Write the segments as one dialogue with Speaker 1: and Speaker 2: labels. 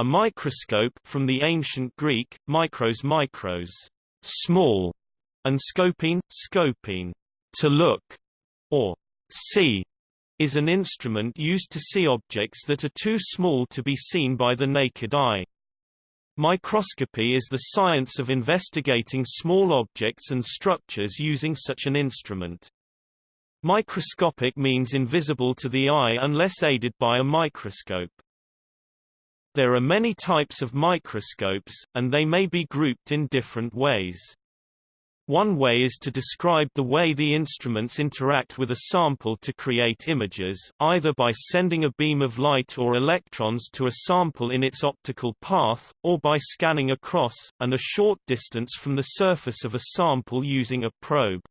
Speaker 1: A microscope from the ancient Greek, mikros mikros, small, and scopine, scopine, to look, or see, is an instrument used to see objects that are too small to be seen by the naked eye. Microscopy is the science of investigating small objects and structures using such an instrument. Microscopic means invisible to the eye unless aided by a microscope. There are many types of microscopes, and they may be grouped in different ways. One way is to describe the way the instruments interact with a sample to create images, either by sending a beam of light or electrons to a sample in its optical path, or by scanning across, and a short distance from the surface of a sample using a probe.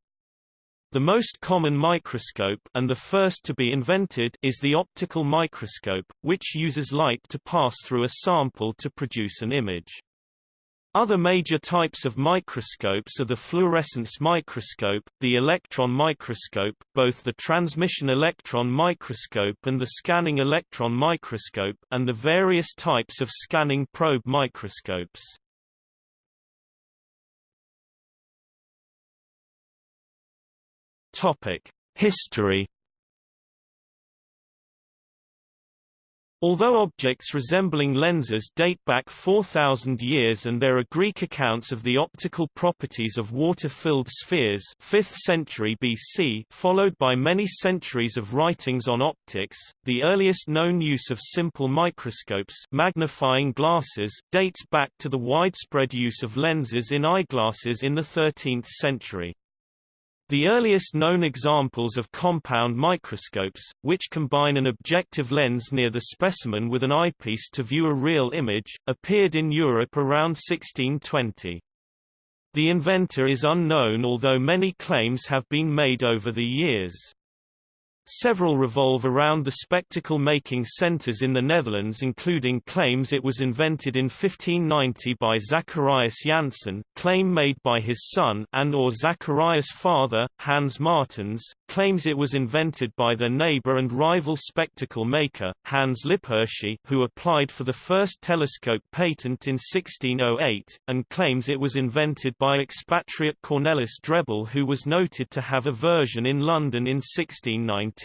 Speaker 1: The most common microscope and the first to be invented is the optical microscope, which uses light to pass through a sample to produce an image. Other major types of microscopes are the fluorescence microscope, the electron microscope, both the transmission electron microscope and the scanning electron microscope, and the various types of scanning probe microscopes. History Although objects resembling lenses date back 4,000 years and there are Greek accounts of the optical properties of water-filled spheres 5th century BC followed by many centuries of writings on optics, the earliest known use of simple microscopes magnifying glasses dates back to the widespread use of lenses in eyeglasses in the 13th century. The earliest known examples of compound microscopes, which combine an objective lens near the specimen with an eyepiece to view a real image, appeared in Europe around 1620. The inventor is unknown although many claims have been made over the years. Several revolve around the spectacle-making centers in the Netherlands including claims it was invented in 1590 by Zacharias Janssen, claim made by his son and or Zacharias' father, Hans Martens, claims it was invented by their neighbor and rival spectacle maker, Hans Lippershey who applied for the first telescope patent in 1608, and claims it was invented by expatriate Cornelis Drebbel who was noted to have a version in London in 1619.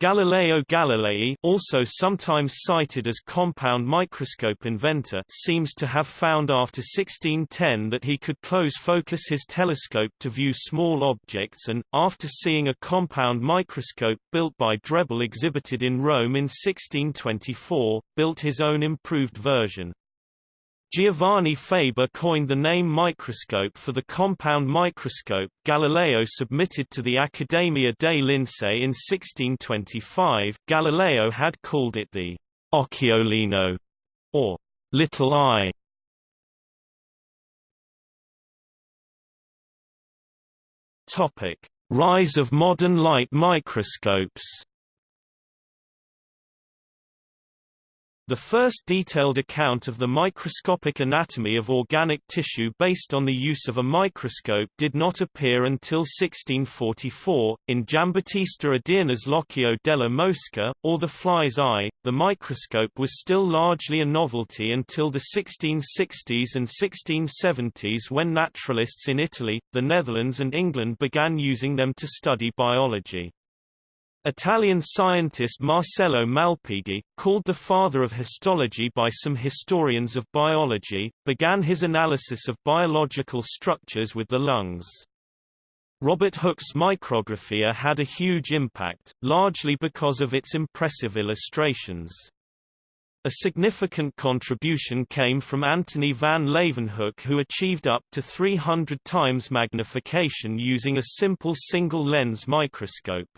Speaker 1: Galileo Galilei also sometimes cited as compound microscope inventor seems to have found after 1610 that he could close focus his telescope to view small objects and, after seeing a compound microscope built by Drebbel exhibited in Rome in 1624, built his own improved version. Giovanni Faber coined the name microscope for the compound microscope Galileo submitted to the Accademia dei Lincei in 1625. Galileo had called it the occhiolino, or little eye. Topic: Rise of modern light microscopes. The first detailed account of the microscopic anatomy of organic tissue based on the use of a microscope did not appear until 1644, in Giambattista Odierna's L'occhio della mosca, or the fly's eye. The microscope was still largely a novelty until the 1660s and 1670s when naturalists in Italy, the Netherlands and England began using them to study biology. Italian scientist Marcello Malpighi, called the father of histology by some historians of biology, began his analysis of biological structures with the lungs. Robert Hooke's micrographia had a huge impact, largely because of its impressive illustrations. A significant contribution came from Antony van Leeuwenhoek who achieved up to 300 times magnification using a simple single-lens microscope.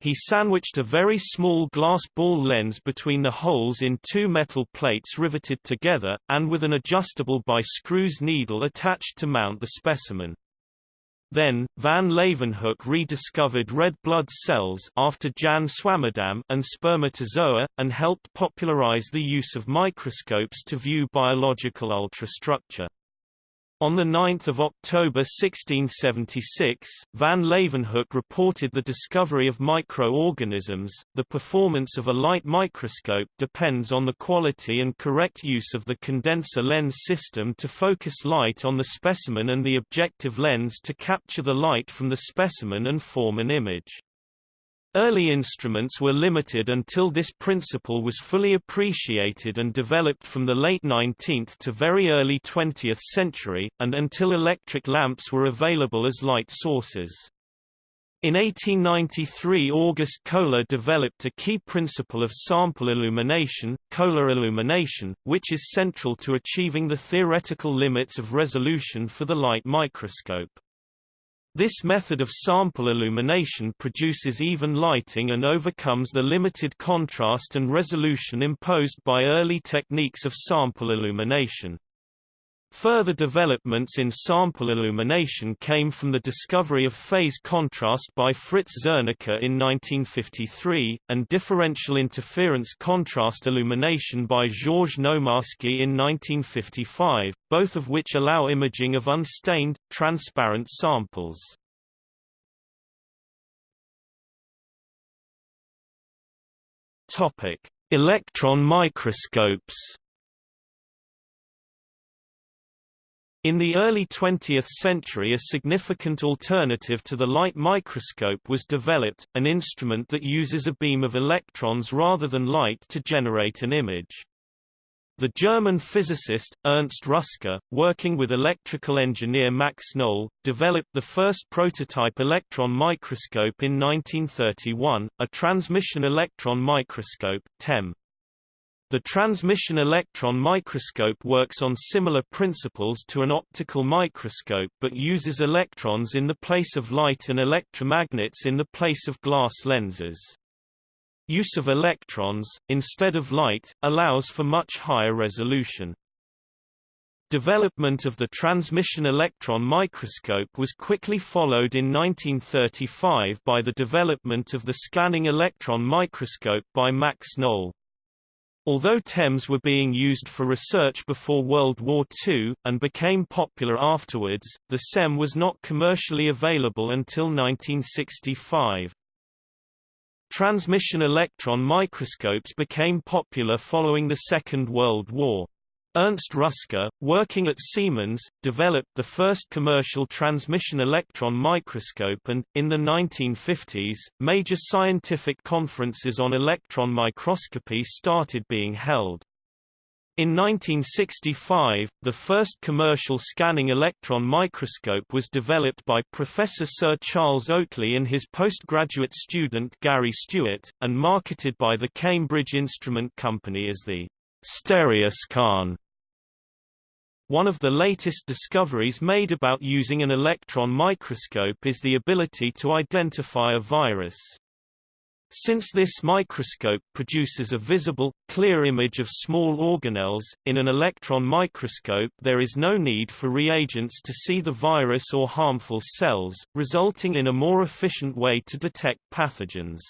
Speaker 1: He sandwiched a very small glass ball lens between the holes in two metal plates riveted together, and with an adjustable by screws needle attached to mount the specimen. Then, van Leeuwenhoek rediscovered red blood cells after Jan Swammerdam and spermatozoa, and helped popularize the use of microscopes to view biological ultrastructure. On 9 October 1676, van Leeuwenhoek reported the discovery of microorganisms. The performance of a light microscope depends on the quality and correct use of the condenser lens system to focus light on the specimen and the objective lens to capture the light from the specimen and form an image. Early instruments were limited until this principle was fully appreciated and developed from the late 19th to very early 20th century, and until electric lamps were available as light sources. In 1893 August Koehler developed a key principle of sample illumination, Koehler illumination, which is central to achieving the theoretical limits of resolution for the light microscope. This method of sample illumination produces even lighting and overcomes the limited contrast and resolution imposed by early techniques of sample illumination. Further developments in sample illumination came from the discovery of phase contrast by Frits Zernike in 1953, and differential interference contrast illumination by Georges Nomarski in 1955, both of which allow imaging of unstained, transparent samples. Electron microscopes In the early 20th century a significant alternative to the light microscope was developed, an instrument that uses a beam of electrons rather than light to generate an image. The German physicist, Ernst Ruska, working with electrical engineer Max Knoll, developed the first prototype electron microscope in 1931, a transmission electron microscope TEM. The transmission electron microscope works on similar principles to an optical microscope but uses electrons in the place of light and electromagnets in the place of glass lenses. Use of electrons, instead of light, allows for much higher resolution. Development of the transmission electron microscope was quickly followed in 1935 by the development of the scanning electron microscope by Max Knoll. Although TEMs were being used for research before World War II, and became popular afterwards, the SEM was not commercially available until 1965. Transmission electron microscopes became popular following the Second World War. Ernst Ruska, working at Siemens, developed the first commercial transmission electron microscope and, in the 1950s, major scientific conferences on electron microscopy started being held. In 1965, the first commercial scanning electron microscope was developed by Professor Sir Charles Oatley and his postgraduate student Gary Stewart, and marketed by the Cambridge Instrument Company as the Stereoscan. One of the latest discoveries made about using an electron microscope is the ability to identify a virus. Since this microscope produces a visible, clear image of small organelles, in an electron microscope there is no need for reagents to see the virus or harmful cells, resulting in a more efficient way to detect pathogens.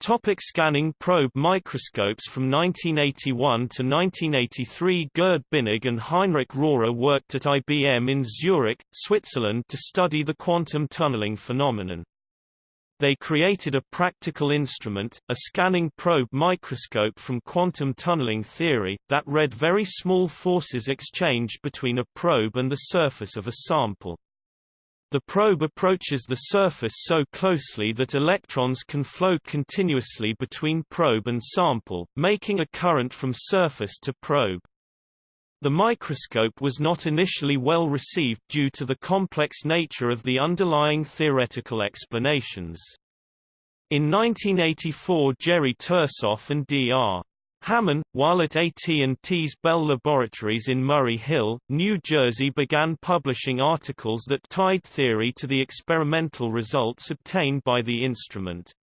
Speaker 1: Topic scanning probe microscopes From 1981 to 1983 Gerd Binnig and Heinrich Rohrer worked at IBM in Zurich, Switzerland to study the quantum tunneling phenomenon. They created a practical instrument, a scanning probe microscope from quantum tunneling theory, that read very small forces exchanged between a probe and the surface of a sample. The probe approaches the surface so closely that electrons can flow continuously between probe and sample, making a current from surface to probe. The microscope was not initially well received due to the complex nature of the underlying theoretical explanations. In 1984 Jerry Tersoff and D.R. Hamann, while at AT&T's Bell Laboratories in Murray Hill, New Jersey began publishing articles that tied theory to the experimental results obtained by the instrument.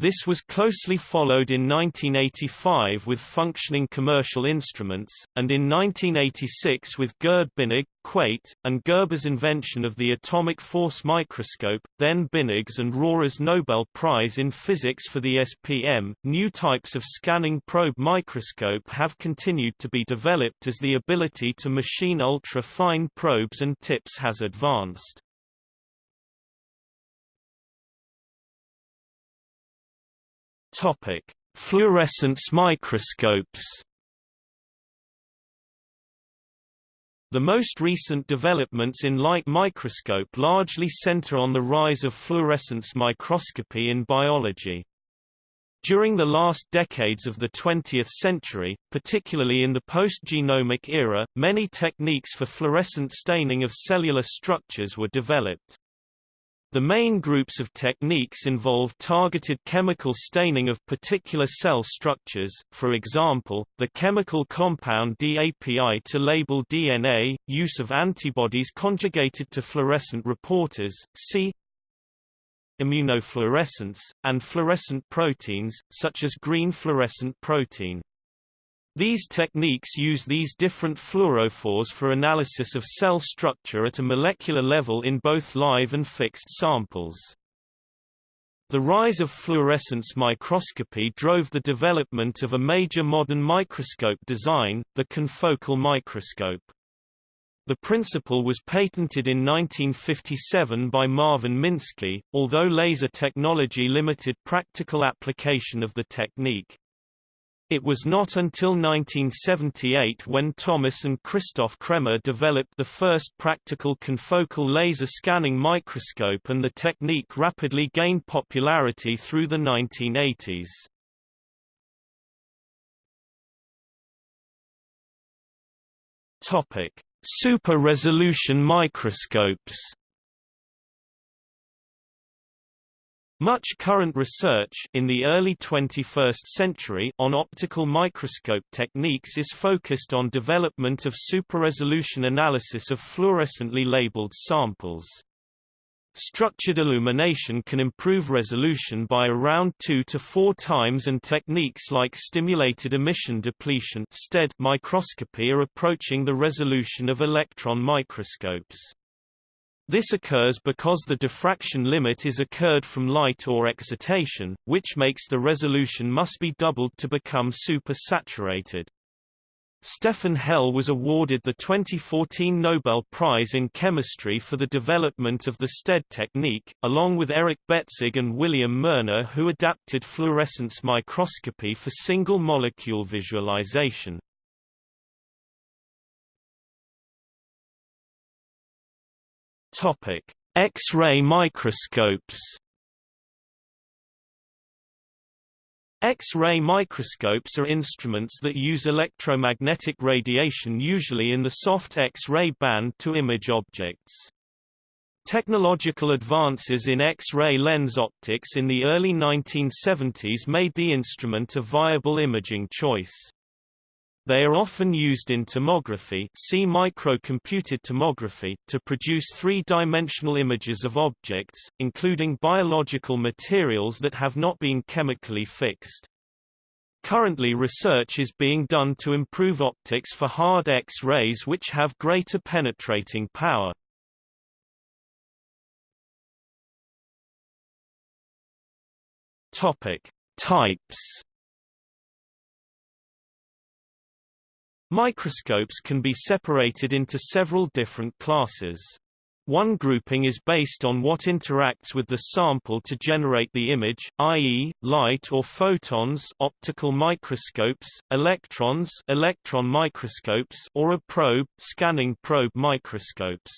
Speaker 1: This was closely followed in 1985 with functioning commercial instruments, and in 1986 with Gerd Binnig, Quate, and Gerber's invention of the atomic force microscope, then Binnig's and Rohrer's Nobel Prize in Physics for the SPM. New types of scanning probe microscope have continued to be developed as the ability to machine ultra-fine probes and tips has advanced. Topic: Fluorescence microscopes. The most recent developments in light microscope largely center on the rise of fluorescence microscopy in biology. During the last decades of the 20th century, particularly in the post-genomic era, many techniques for fluorescent staining of cellular structures were developed. The main groups of techniques involve targeted chemical staining of particular cell structures, for example, the chemical compound DAPI to label DNA, use of antibodies conjugated to fluorescent reporters, see immunofluorescence, and fluorescent proteins, such as green fluorescent protein. These techniques use these different fluorophores for analysis of cell structure at a molecular level in both live and fixed samples. The rise of fluorescence microscopy drove the development of a major modern microscope design, the confocal microscope. The principle was patented in 1957 by Marvin Minsky, although laser technology limited practical application of the technique. It was not until 1978 when Thomas and Christoph Cremer developed the first practical confocal laser scanning microscope and the technique rapidly gained popularity through the 1980s. Topic: Super-resolution microscopes Much current research in the early 21st century on optical microscope techniques is focused on development of super-resolution analysis of fluorescently labeled samples. Structured illumination can improve resolution by around 2 to 4 times and techniques like stimulated emission depletion microscopy are approaching the resolution of electron microscopes. This occurs because the diffraction limit is occurred from light or excitation, which makes the resolution must be doubled to become super-saturated. Stefan Hell was awarded the 2014 Nobel Prize in Chemistry for the development of the STED technique, along with Eric Betzig and William Moerner who adapted fluorescence microscopy for single-molecule visualization. X-ray microscopes. X-ray microscopes are instruments that use electromagnetic radiation usually in the soft X-ray band to image objects. Technological advances in X-ray lens optics in the early 1970s made the instrument a viable imaging choice. They are often used in tomography see microcomputed tomography to produce three-dimensional images of objects, including biological materials that have not been chemically fixed. Currently research is being done to improve optics for hard X-rays which have greater penetrating power. Topic: Types Microscopes can be separated into several different classes. One grouping is based on what interacts with the sample to generate the image, i.e., light or photons optical microscopes, electrons electron microscopes or a probe scanning probe microscopes.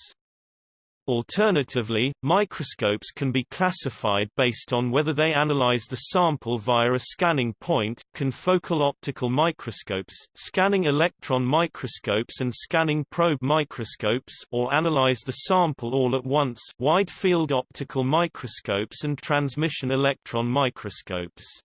Speaker 1: Alternatively, microscopes can be classified based on whether they analyze the sample via a scanning point, confocal optical microscopes, scanning electron microscopes and scanning probe microscopes or analyze the sample all at once wide-field optical microscopes and transmission electron microscopes.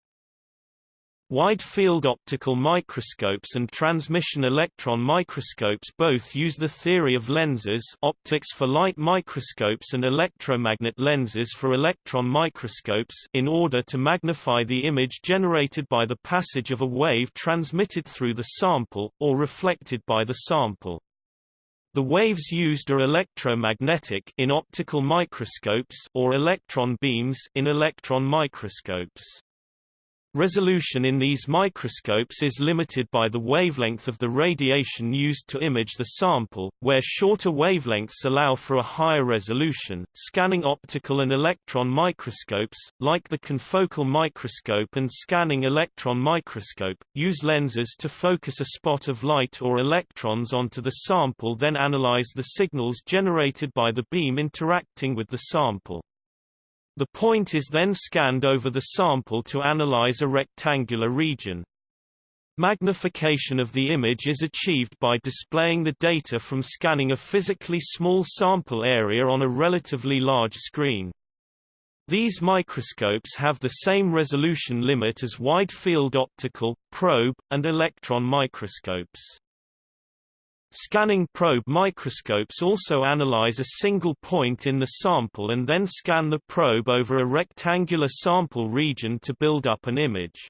Speaker 1: Wide-field optical microscopes and transmission electron microscopes both use the theory of lenses optics for light microscopes and electromagnet lenses for electron microscopes in order to magnify the image generated by the passage of a wave transmitted through the sample, or reflected by the sample. The waves used are electromagnetic in optical microscopes or electron beams in electron microscopes. Resolution in these microscopes is limited by the wavelength of the radiation used to image the sample, where shorter wavelengths allow for a higher resolution. Scanning optical and electron microscopes, like the confocal microscope and scanning electron microscope, use lenses to focus a spot of light or electrons onto the sample then analyze the signals generated by the beam interacting with the sample. The point is then scanned over the sample to analyze a rectangular region. Magnification of the image is achieved by displaying the data from scanning a physically small sample area on a relatively large screen. These microscopes have the same resolution limit as wide-field optical, probe, and electron microscopes. Scanning probe microscopes also analyze a single point in the sample and then scan the probe over a rectangular sample region to build up an image.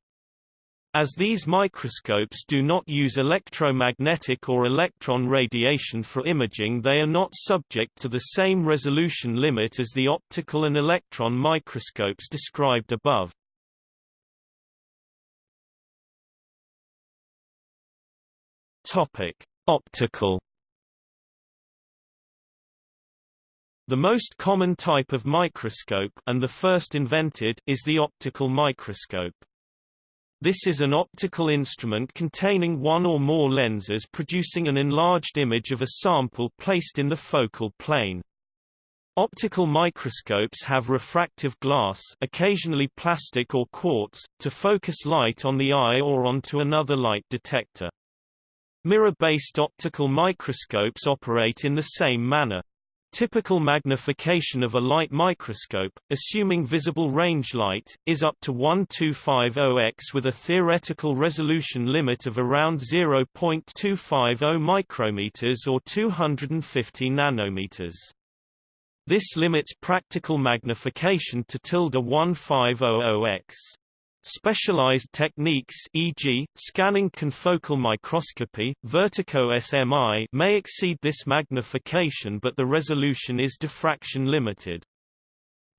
Speaker 1: As these microscopes do not use electromagnetic or electron radiation for imaging they are not subject to the same resolution limit as the optical and electron microscopes described above. Topic: Optical The most common type of microscope and the first invented is the optical microscope. This is an optical instrument containing one or more lenses producing an enlarged image of a sample placed in the focal plane. Optical microscopes have refractive glass occasionally plastic or quartz, to focus light on the eye or onto another light detector. Mirror-based optical microscopes operate in the same manner. Typical magnification of a light microscope, assuming visible range light, is up to 1250x with a theoretical resolution limit of around 0.250 micrometers or 250 nanometers. This limits practical magnification to tilde 1500x. Specialized techniques e.g., scanning confocal microscopy, vertico SMI may exceed this magnification but the resolution is diffraction limited.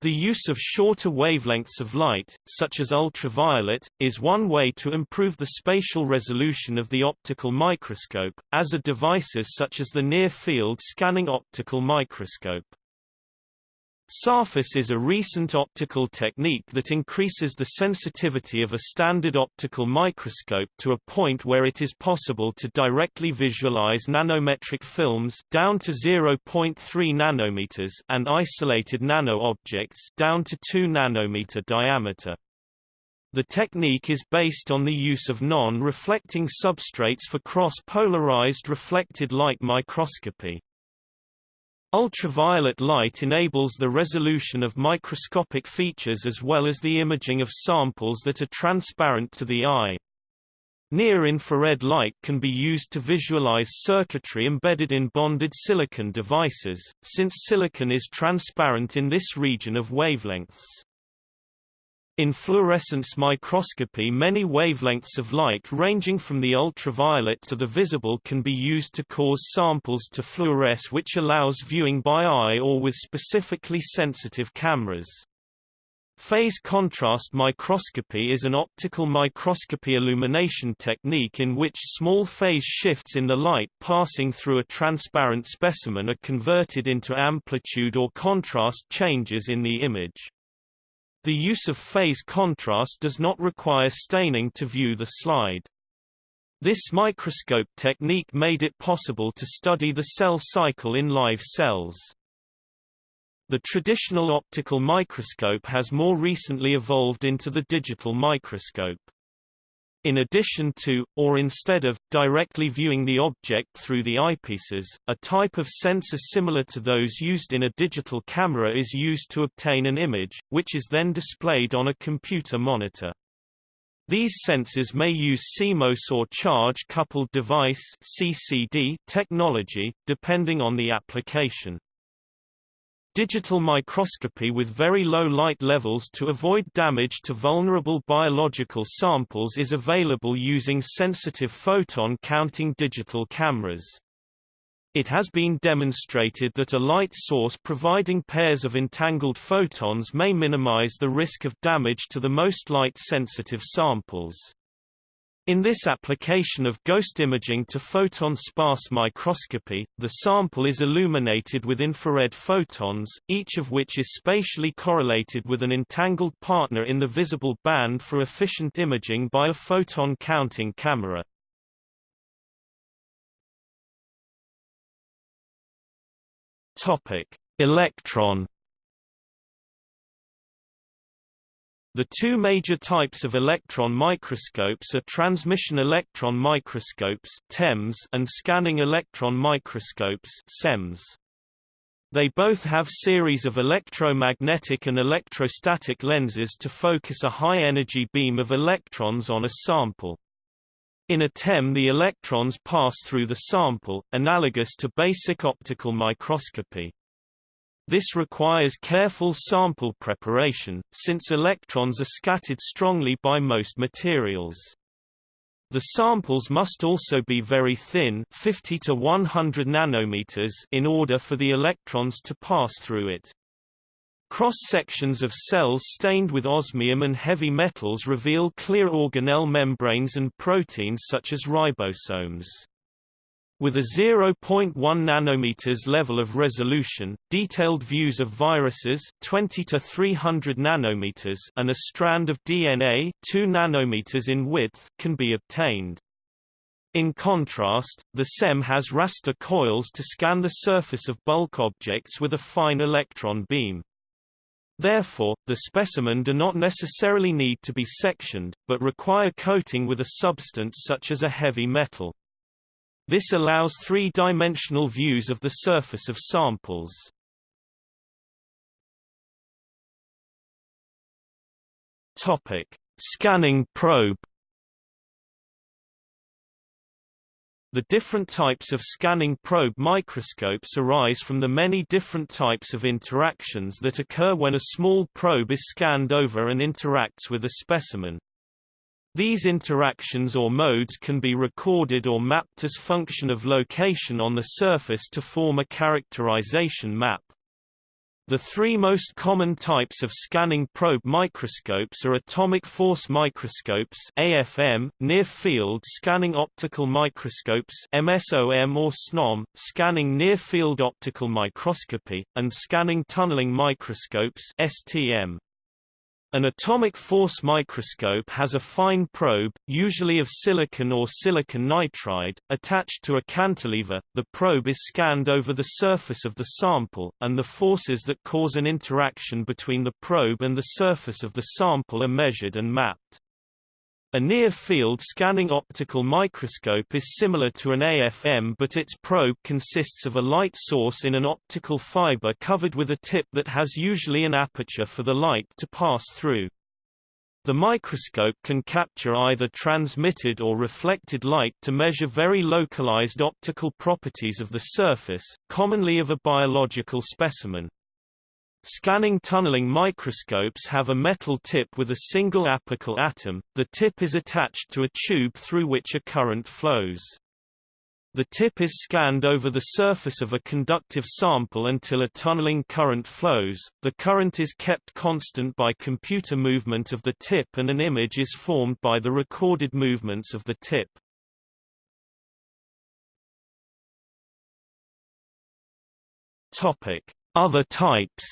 Speaker 1: The use of shorter wavelengths of light, such as ultraviolet, is one way to improve the spatial resolution of the optical microscope, as are devices such as the near-field scanning optical microscope. Sarfus is a recent optical technique that increases the sensitivity of a standard optical microscope to a point where it is possible to directly visualize nanometric films down to 0.3 nanometers and isolated nano-objects down to 2 nanometer diameter. The technique is based on the use of non-reflecting substrates for cross-polarized reflected light microscopy. Ultraviolet light enables the resolution of microscopic features as well as the imaging of samples that are transparent to the eye. Near-infrared light can be used to visualize circuitry embedded in bonded silicon devices, since silicon is transparent in this region of wavelengths. In fluorescence microscopy many wavelengths of light ranging from the ultraviolet to the visible can be used to cause samples to fluoresce which allows viewing by eye or with specifically sensitive cameras. Phase contrast microscopy is an optical microscopy illumination technique in which small phase shifts in the light passing through a transparent specimen are converted into amplitude or contrast changes in the image. The use of phase contrast does not require staining to view the slide. This microscope technique made it possible to study the cell cycle in live cells. The traditional optical microscope has more recently evolved into the digital microscope. In addition to, or instead of, directly viewing the object through the eyepieces, a type of sensor similar to those used in a digital camera is used to obtain an image, which is then displayed on a computer monitor. These sensors may use CMOS or charge-coupled device (CCD) technology, depending on the application. Digital microscopy with very low light levels to avoid damage to vulnerable biological samples is available using sensitive photon counting digital cameras. It has been demonstrated that a light source providing pairs of entangled photons may minimize the risk of damage to the most light-sensitive samples. In this application of ghost imaging to photon sparse microscopy, the sample is illuminated with infrared photons, each of which is spatially correlated with an entangled partner in the visible band for efficient imaging by a photon counting camera. Topic: Electron The two major types of electron microscopes are transmission electron microscopes (TEMS) and scanning electron microscopes (SEMS). They both have series of electromagnetic and electrostatic lenses to focus a high-energy beam of electrons on a sample. In a TEM the electrons pass through the sample, analogous to basic optical microscopy. This requires careful sample preparation, since electrons are scattered strongly by most materials. The samples must also be very thin 50 to 100 nanometers in order for the electrons to pass through it. Cross-sections of cells stained with osmium and heavy metals reveal clear organelle membranes and proteins such as ribosomes. With a 0.1 nanometers level of resolution, detailed views of viruses 20 to 300 nanometers and a strand of DNA 2 nanometers in width can be obtained. In contrast, the SEM has raster coils to scan the surface of bulk objects with a fine electron beam. Therefore, the specimen do not necessarily need to be sectioned, but require coating with a substance such as a heavy metal. This allows three-dimensional views of the surface of samples. Topic: Scanning probe The different types of scanning probe microscopes arise from the many different types of interactions that occur when a small probe is scanned over and interacts with a specimen. These interactions or modes can be recorded or mapped as function of location on the surface to form a characterization map. The three most common types of scanning probe microscopes are atomic force microscopes AFM, near-field scanning optical microscopes NSOM or SNOM, scanning near-field optical microscopy, and scanning tunneling microscopes STM. An atomic force microscope has a fine probe, usually of silicon or silicon nitride, attached to a cantilever. The probe is scanned over the surface of the sample, and the forces that cause an interaction between the probe and the surface of the sample are measured and mapped. A near-field scanning optical microscope is similar to an AFM but its probe consists of a light source in an optical fiber covered with a tip that has usually an aperture for the light to pass through. The microscope can capture either transmitted or reflected light to measure very localized optical properties of the surface, commonly of a biological specimen. Scanning tunneling microscopes have a metal tip with a single apical atom, the tip is attached to a tube through which a current flows. The tip is scanned over the surface of a conductive sample until a tunneling current flows, the current is kept constant by computer movement of the tip and an image is formed by the recorded movements of the tip. Topic. Other types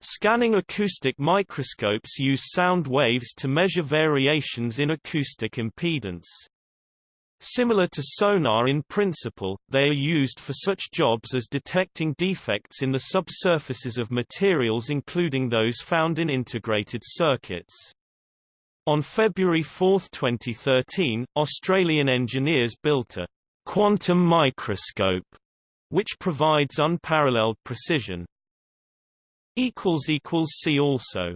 Speaker 1: Scanning acoustic microscopes use sound waves to measure variations in acoustic impedance. Similar to sonar in principle, they are used for such jobs as detecting defects in the subsurfaces of materials including those found in integrated circuits. On February 4, 2013, Australian engineers built a quantum microscope, which provides unparalleled precision. See also